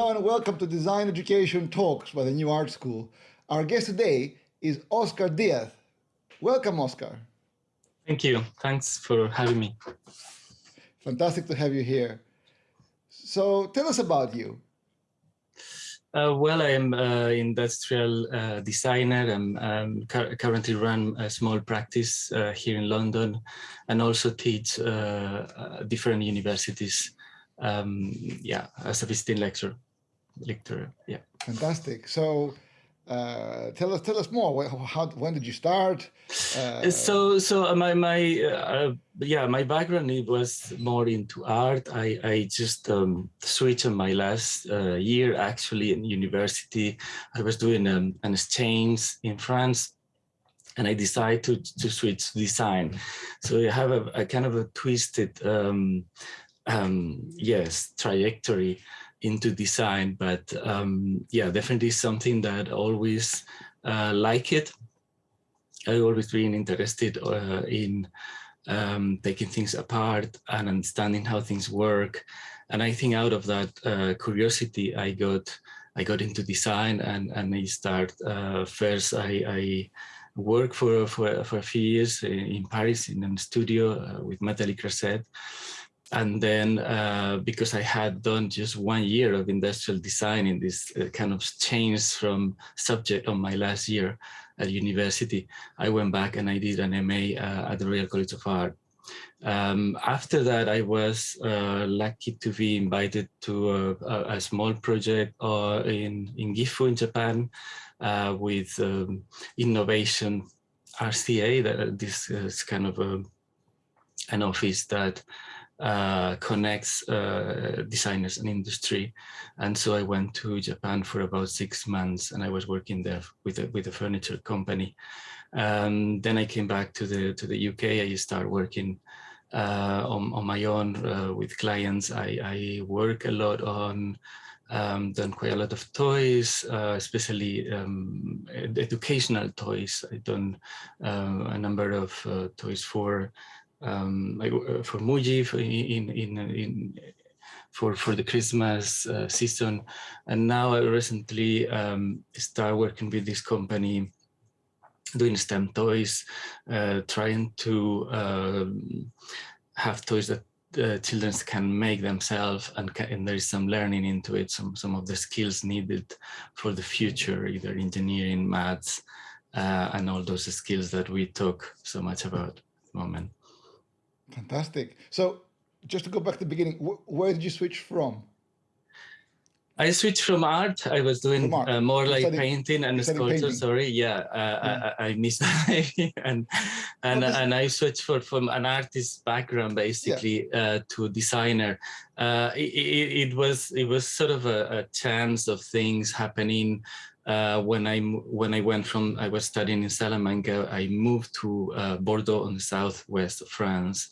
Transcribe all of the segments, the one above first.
Hello and welcome to Design Education Talks by the New Art School. Our guest today is Oscar Diaz. Welcome, Oscar. Thank you. Thanks for having me. Fantastic to have you here. So tell us about you. Uh, well, I am an industrial uh, designer. I'm, I'm currently run a small practice uh, here in London and also teach uh, uh, different universities. Um, yeah, as a visiting lecturer. Lecturer. Yeah. Fantastic. So uh, tell us tell us more. How when did you start? Uh, so so my my uh, yeah my background it was more into art. I I just um, switched on my last uh, year actually in university. I was doing um, an exchange in France. And I decided to, to switch design. So I have a, a kind of a twisted, um, um, yes, trajectory into design, but um, yeah, definitely something that always uh, like it. I've always been interested uh, in um, taking things apart and understanding how things work. And I think out of that uh, curiosity, I got I got into design and and I start uh, first. I, I worked for for for a few years in Paris in a studio uh, with Nathalie Creuset and then uh, because I had done just one year of industrial design in this uh, kind of change from subject on my last year at university, I went back and I did an MA uh, at the Royal College of Art. Um, after that, I was uh, lucky to be invited to a, a small project uh, in, in Gifu in Japan uh, with um, innovation RCA, that this is kind of a, an office that uh, connects uh, designers and industry. And so I went to Japan for about six months and I was working there with a, with a furniture company. Um, then I came back to the to the UK. I started working uh, on, on my own uh, with clients. I, I work a lot on um, done quite a lot of toys, uh, especially um, educational toys. I've done a number of toys for um, like, uh, for Muji for in in in for for the Christmas uh, season, and now I recently um, start working with this company doing STEM toys, uh, trying to um, have toys that uh, children can make themselves and, can, and, there is some learning into it, some, some of the skills needed for the future, either engineering, maths, uh, and all those skills that we talk so much about at the moment. Fantastic. So just to go back to the beginning, wh where did you switch from? I switched from art. I was doing uh, more like painting and sculpture. Painting. Sorry, yeah, uh, yeah. I, I, missed that and and and I switched for, from an artist background basically yeah. uh, to designer. Uh, it, it, it, was it was sort of a, a chance of things happening uh, when I when I went from I was studying in Salamanca, I moved to uh, Bordeaux on the southwest of France,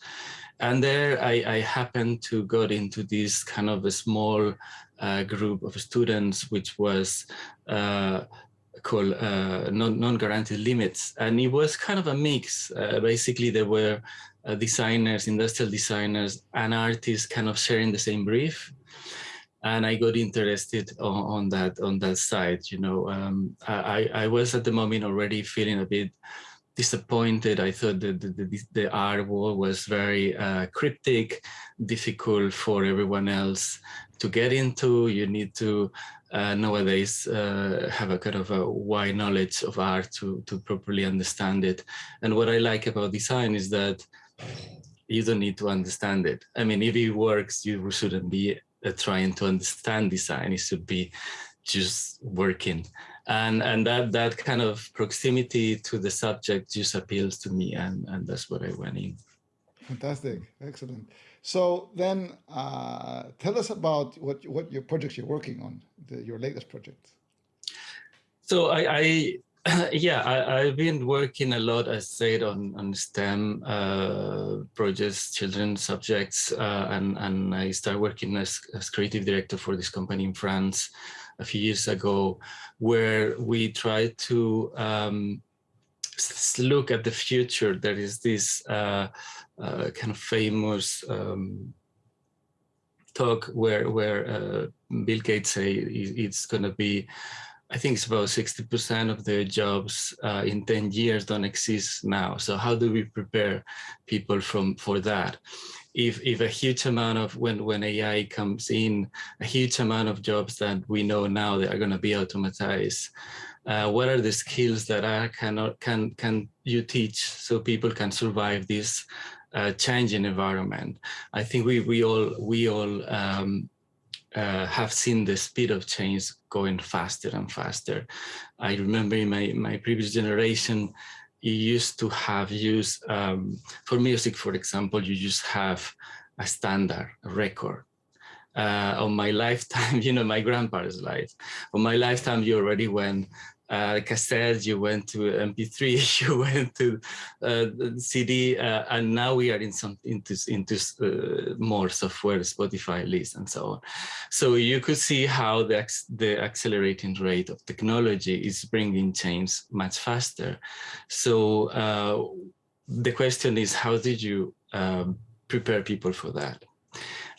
and there I, I happened to got into this kind of a small uh, group of students, which was uh, called uh, non-guaranteed limits, and it was kind of a mix. Uh, basically, there were designers, industrial designers, and artists, kind of sharing the same brief and I got interested on, on, that on that side. You know, um, I, I was at the moment already feeling a bit disappointed. I thought that the, the, the art world was very uh, cryptic, difficult for everyone else to get into. You need to uh, nowadays uh, have a kind of a wide knowledge of art to, to properly understand it. And what I like about design is that you don't need to understand it. I mean, if it works, you shouldn't be uh, trying to understand design. It should be just working. And, and that, that kind of proximity to the subject just appeals to me. And, and that's what I went in. Fantastic. Excellent. So then uh, tell us about what, what your projects you're working on, the, your latest project. So I, I yeah, I, have been working a lot, as said, on, on STEM uh, projects, children subjects, uh, and, and I started working as, as creative director for this company in France a few years ago, where we try to um, look at the future. There is this uh, uh kind of famous um, talk where where uh, Bill Gates say it's going to be, I think it's about 60% of the jobs uh, in 10 years don't exist now. So how do we prepare people from for that? If, if a huge amount of when when AI comes in, a huge amount of jobs that we know now that are going to be automatized, uh, what are the skills that I cannot can can you teach so people can survive this uh, changing environment? I think we we all we all um, uh, have seen the speed of change going faster and faster. I remember in my my previous generation, you used to have use um, for music, for example, you just have a standard a record uh, on my lifetime, you know, my grandpa's life. On my lifetime, you already went uh, cassette, you went to MP3, you went to uh, CD, uh, and now we are in some into into uh, more software, Spotify list, and so on. So you could see how the the accelerating rate of technology is bringing change much faster. So uh, the question is, how did you um, prepare people for that?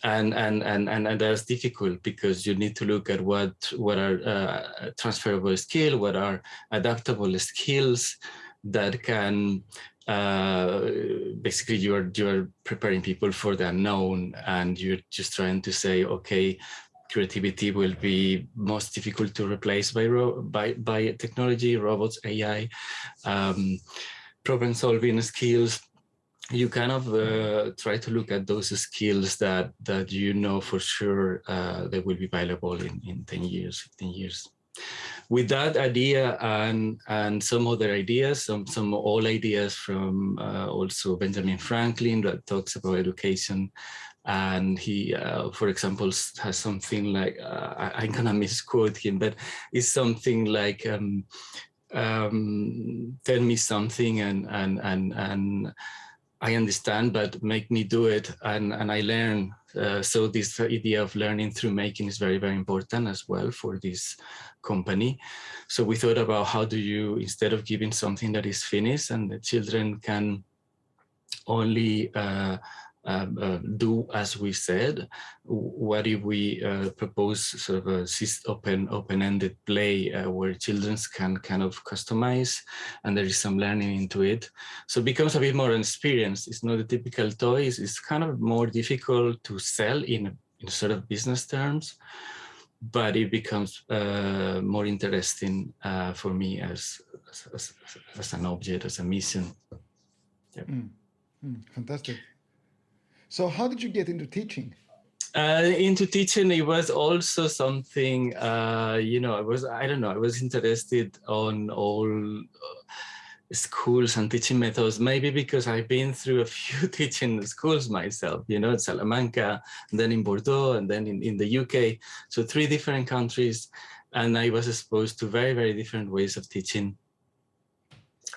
And and and and, and that's difficult because you need to look at what what are uh, transferable skills, what are adaptable skills that can uh, basically you're you're preparing people for the unknown and you're just trying to say okay creativity will be most difficult to replace by by by technology robots ai um, problem solving skills you kind of uh, try to look at those skills that that you know for sure uh, they will be valuable in, in 10 years, 15 years. With that idea and and some other ideas, some some old ideas from uh, also Benjamin Franklin that talks about education, and he, uh, for example, has something like uh, I, am gonna misquote him, but it's something like um, um, tell me something and and and and I understand, but make me do it. And, and I learn. Uh, so this idea of learning through making is very, very important as well for this company. So we thought about how do you, instead of giving something that is finished and the children can only uh, um, uh, do as we said? What if we uh, propose sort of a open open-ended play uh, where children can kind of customize and there is some learning into it? So it becomes a bit more an experience. It's not a typical toy. It's, kind of more difficult to sell in, in sort of business terms, but it becomes uh, more interesting uh, for me as, as, as, an object, as a mission. Yep. Mm. Mm, fantastic. So how did you get into teaching? Uh, into teaching, it was also something, uh, you know, I was, I don't know, I was interested on all uh, schools and teaching methods, maybe because I've been through a few teaching schools myself, you know, in Salamanca, then in Bordeaux, and then in, in the UK. So three different countries. And I was exposed to very, very different ways of teaching.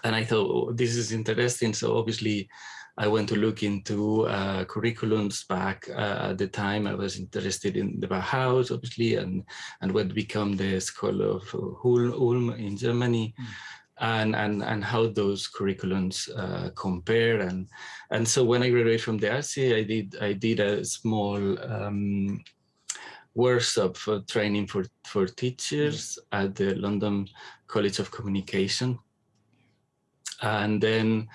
And I thought, oh, this is interesting. So obviously, I went to look into uh, curriculums back uh, at the time. I was interested in the Bauhaus, obviously, and and what become the School of Ulm in Germany. Mm. And, and and how those curriculums uh, compare and and so when I graduated from the RCA, I did I did a small um, workshop for training for for teachers mm. at the London College of Communication, and then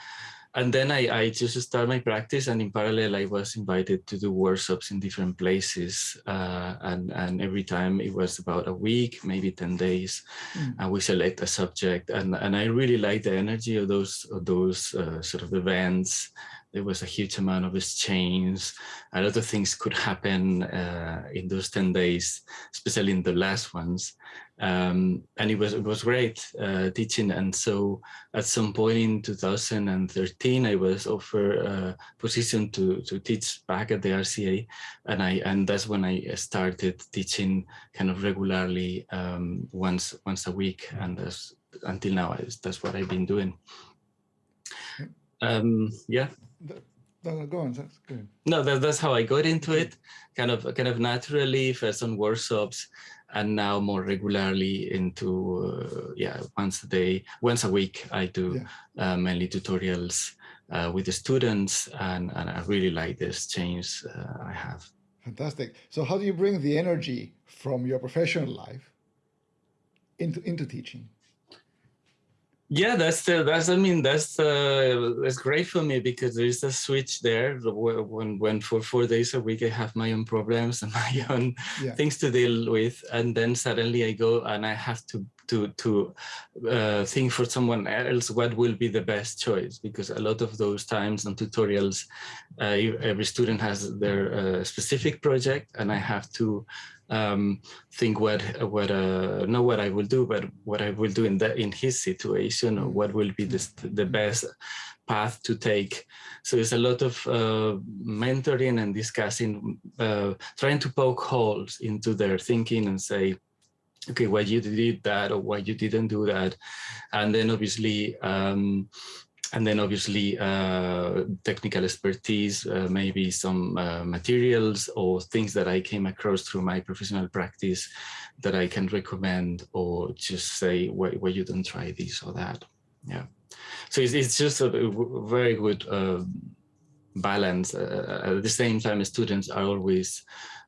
and then I, I just started my practice and in parallel I was invited to do workshops in different places uh, and, and every time it was about a week, maybe 10 days mm. and we select a subject and, and I really like the energy of those, of those uh, sort of events. There was a huge amount of exchange. A lot of things could happen uh, in those 10 days, especially in the last ones um, and it was it was great uh, teaching. And so at some point in 2013, I was offered a position to to teach back at the RCA, and I and that's when I started teaching kind of regularly um, once once a week, and that's until now that's what I've been doing. Um, yeah. Go on. That's good. No, that, that's how I got into it, kind of kind of naturally, first on workshops, and now more regularly into uh, yeah once a day once a week i do yeah. uh, mainly tutorials uh, with the students and, and i really like this change uh, i have Fantastic. So how do you bring the energy from your professional life into into teaching? Yeah, that's the that's I mean that's uh, that's great for me because there is a switch there when when for four days a week I have my own problems and my own yeah. things to deal with, and then suddenly I go and I have to to to uh, think for someone else what will be the best choice because a lot of those times and tutorials, uh, every student has their uh, specific project, and I have to um, think what what uh, not what I will do, but what I will do in that in his situation, or what will be the the best path to take. So it's a lot of uh, mentoring and discussing, uh, trying to poke holes into their thinking and say, okay, why you did that or why you didn't do that, and then obviously. Um, and then obviously uh, technical expertise, uh, maybe some uh, materials or things that I came across through my professional practice that I can recommend or just say why, you don't try this or that. Yeah. So it's, it's just a very good uh, balance. Uh, at the same time, students are always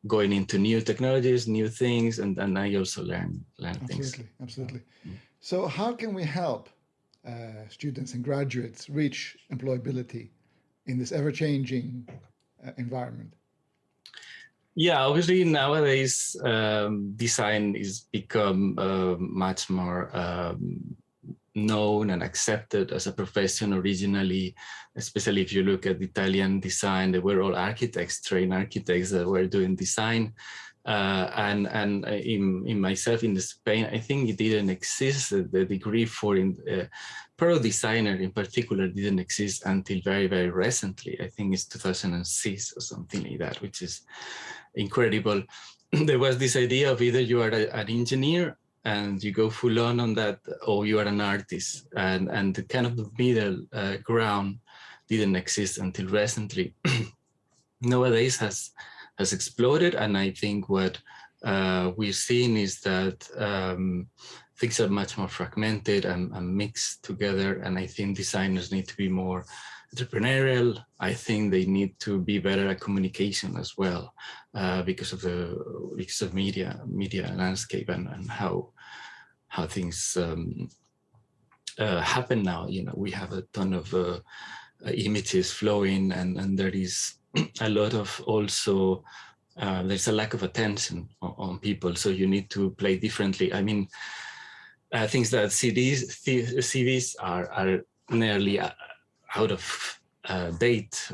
going into new technologies, new things, and then I also learn, learn absolutely, things. Absolutely, absolutely. So how can we help uh, students and graduates reach employability in this ever-changing uh, environment? Yeah, obviously nowadays um, design is become uh, much more um, known and accepted as a profession originally, especially if you look at Italian design, they were all architects, trained architects that were doing design. Uh, and and uh, in, in myself in Spain, I think it didn't exist. The degree for in, uh, pro designer in particular didn't exist until very, very recently. I think it's 2006 or something like that, which is incredible. there was this idea of either you are a, an engineer and you go full on on that, or you are an artist. And, and the kind of the middle uh, ground didn't exist until recently. Nowadays has has exploded. And I think what uh, we've seen is that um, things are much more fragmented and, and, mixed together. And I think designers need to be more entrepreneurial. I think they need to be better at communication as well, uh, because of the because of media media landscape and, and how how things um, uh, happen now. You know, we have a ton of uh, images flowing, and and there is a lot of also uh, there's a lack of attention on, on, people, so you need to play differently. I mean, uh, things that CDs, CVs are are nearly uh, out of uh, date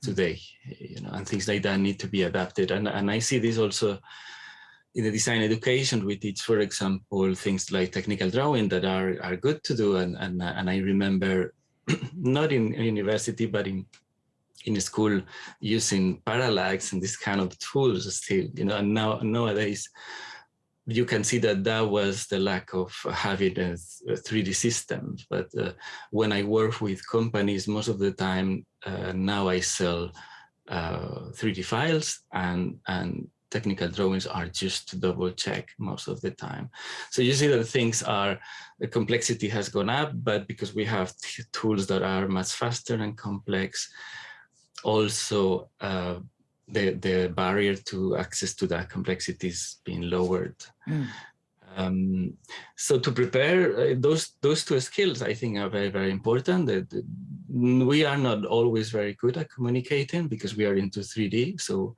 today, you know, and things like that need to be adapted. And and I see this also in the design education we teach, for example, things like technical drawing that are are good to do. And and and I remember not in university, but in in school using parallax and this kind of tools still, you know, and now nowadays you can see that that was the lack of having a, a 3D system. But uh, when I work with companies, most of the time uh, now I sell uh, 3D files and, and technical drawings are just to double check most of the time. So you see that things are, the complexity has gone up, but because we have tools that are much faster and complex, also uh, the, the barrier to access to that complexity is being lowered. Mm. Um, so to prepare uh, those those two skills, I think are very, very important. That we are not always very good at communicating because we are into 3D. So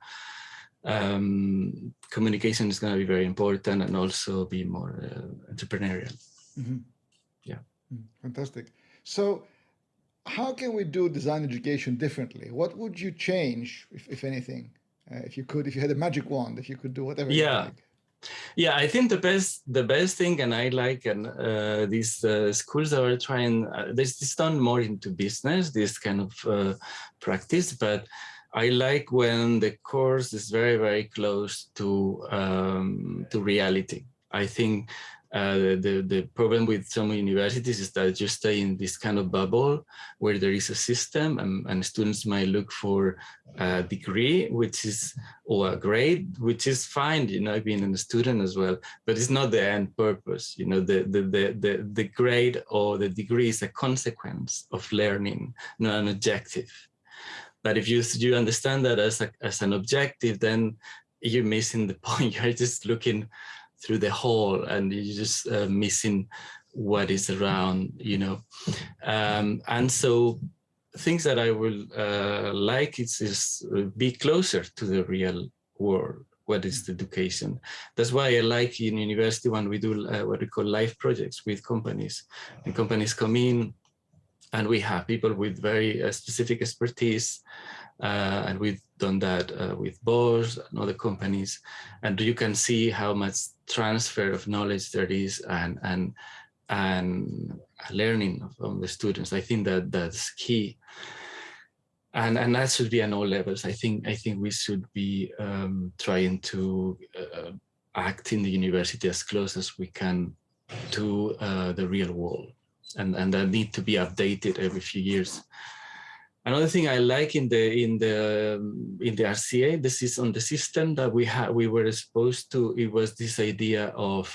um, communication is going to be very important and also be more uh, entrepreneurial. Mm -hmm. Yeah. Fantastic. So how can we do design education differently? What would you change, if, if anything, uh, if you could, if you had a magic wand, if you could do whatever yeah. Like? Yeah, I think the best the best thing, and I like and uh, these uh, schools are trying, uh, this is done more into business, this kind of uh, practice, but I like when the course is very, very close to um, to reality. I think uh, the, the problem with some universities is that you stay in this kind of bubble where there is a system and, and students might look for a degree, which is, or a grade, which is fine, you know, being a student as well, but it's not the end purpose. You know, the, the, the, the, the grade or the degree is a consequence of learning, not an objective. But if you you understand that as a, as an objective, then you're missing the point. You're just looking through the hole, and you're just uh, missing what is around, you know. Um, and so things that I will uh, like is, is be closer to the real world. What is the education? That's why I like in university when we do uh, what we call live projects with companies. And companies come in and we have people with very uh, specific expertise and we've done that uh, with Bosch and other companies. And you can see how much transfer of knowledge there is and and and learning from the students. I think that that's key. And and that should be on all levels. I think i think we should be um, trying to uh, act in the university as close as we can to uh, the real world. And and that need to be updated every few years another thing i like in the in the in the rca this is on the system that we had we were exposed to it was this idea of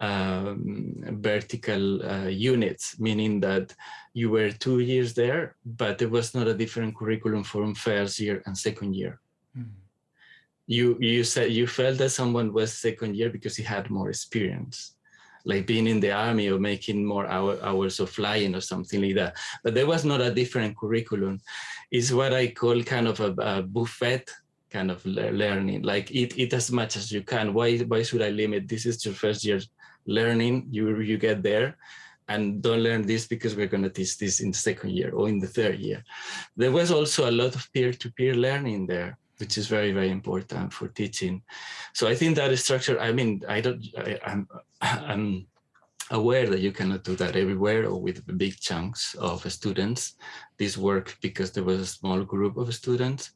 um, vertical uh, units, meaning that you were two years there, but there was not a different curriculum from first year and second year. Mm. You you said you felt that someone was second year because he had more experience, like being in the army or making more hour, hours of flying or something like that. But there was not a different curriculum. It's what I call kind of a, a buffet kind of learning. Like eat eat as much as you can. Why why should i limit? This is your first year learning. You you get there. And don't learn this because we're going to teach this in the second year or in the third year. There was also a lot of peer-to-peer -peer learning there which is very very important for teaching so i think that structure i mean i don't I, i'm i'm aware that you cannot do that everywhere or with big chunks of students this work because there was a small group of students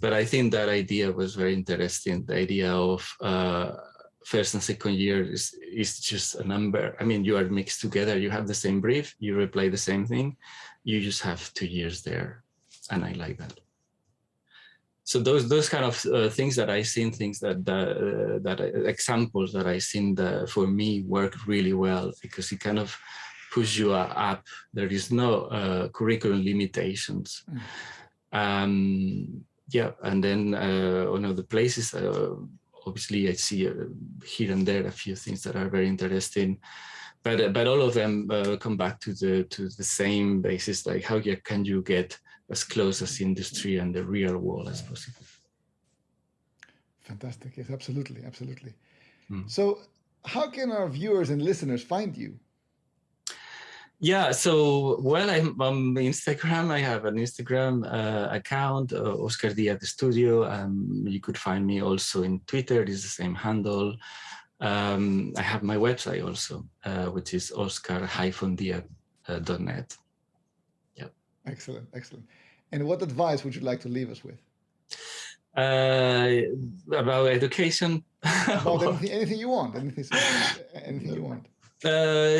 but i think that idea was very interesting the idea of uh, first and second year is, is just a number. I mean, you are mixed together, you have the same brief, you replay the same thing, you just have two years there. And I like that. So those those kind of uh, things that I seen, things that uh, that uh, examples that I seen that for me work really well because it kind of push you up. There is no uh, curriculum limitations. Mm. Um, yeah, and then uh, one of the places uh, obviously I see uh, here and there a few things that are very interesting, but uh, but all of them uh, come back to the to the same basis, like how can you get as close as industry and the real world as possible. Fantastic. Yes, absolutely, absolutely. Mm. So how can our viewers and listeners find you? Yeah, so well, I'm on Instagram. I have an Instagram uh, account, uh, Oscar Diaz Studio. Um, you could find me also in Twitter. It's the same handle. Um, I have my website also, uh, which is oscar-diaz.net. Excellent, excellent. And what advice would you like to leave us with? Uh, about education. about anything, anything you want. Anything, anything you want. Uh,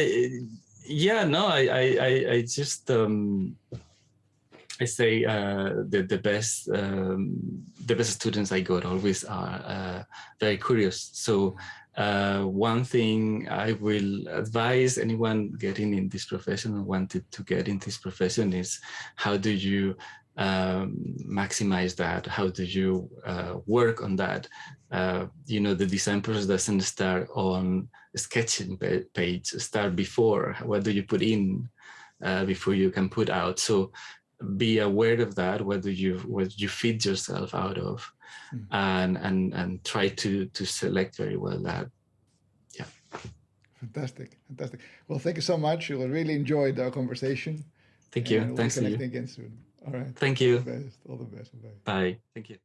yeah, no, I, I, I just, um, I say uh, the the best um, the best students I got always are uh, very curious. So uh, one thing I will advise anyone getting in this profession or wanted to get in this profession is how do you um, maximize that? How do you uh, work on that? Uh, you know, the design process doesn't start on a sketching page, start before. What do you put in uh, before you can put out? So be aware of that, whether you what you feed yourself out of, mm. and and and try to to select very well that. Yeah. Fantastic, fantastic. Well, thank you so much. You really enjoyed our conversation. Thank you. Thanks we'll connect again soon. All right. Thank you. All the best. All the best. Bye. Thank you.